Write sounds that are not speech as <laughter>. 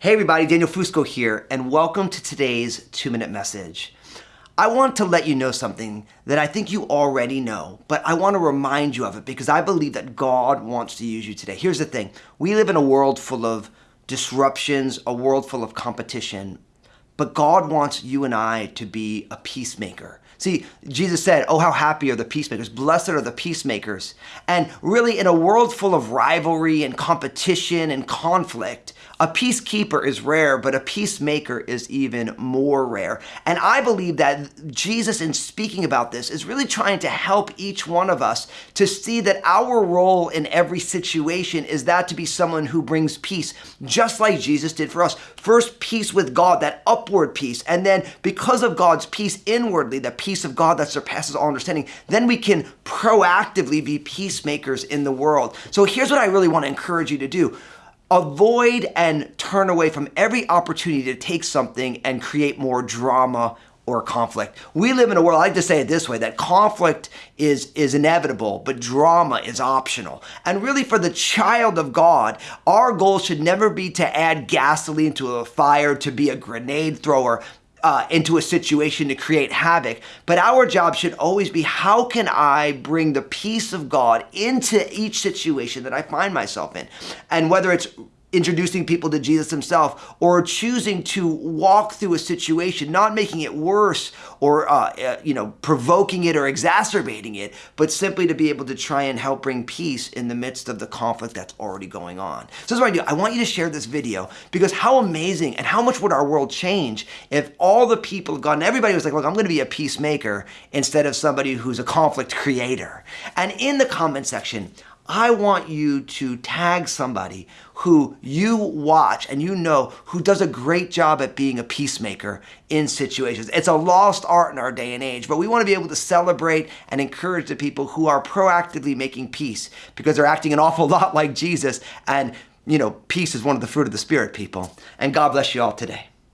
Hey everybody, Daniel Fusco here, and welcome to today's two minute message. I want to let you know something that I think you already know, but I want to remind you of it because I believe that God wants to use you today. Here's the thing we live in a world full of disruptions, a world full of competition, but God wants you and I to be a peacemaker. See, Jesus said, Oh, how happy are the peacemakers. Blessed are the peacemakers. And really, in a world full of rivalry and competition and conflict, a peacekeeper is rare, but a peacemaker is even more rare. And I believe that Jesus, in speaking about this, is really trying to help each one of us to see that our role in every situation is that to be someone who brings peace, just like Jesus did for us. First, peace with God, that upward peace. And then, because of God's peace inwardly, the peace of God that surpasses all understanding, then we can proactively be peacemakers in the world. So here's what I really want to encourage you to do avoid and turn away from every opportunity to take something and create more drama or conflict. We live in a world, I like to say it this way, that conflict is, is inevitable, but drama is optional. And really for the child of God, our goal should never be to add gasoline to a fire, to be a grenade thrower, uh, into a situation to create havoc. But our job should always be how can I bring the peace of God into each situation that I find myself in? And whether it's introducing people to Jesus himself or choosing to walk through a situation, not making it worse or, uh, uh, you know, provoking it or exacerbating it, but simply to be able to try and help bring peace in the midst of the conflict that's already going on. So that's what I do. I want you to share this video because how amazing and how much would our world change if all the people of God and everybody was like, look, I'm going to be a peacemaker instead of somebody who's a conflict creator. And in the comment section, I want you to tag somebody who you watch and you know who does a great job at being a peacemaker in situations. It's a lost art in our day and age, but we want to be able to celebrate and encourage the people who are proactively making peace because they're acting an awful <laughs> lot like Jesus. And, you know, peace is one of the fruit of the Spirit, people. And God bless you all today.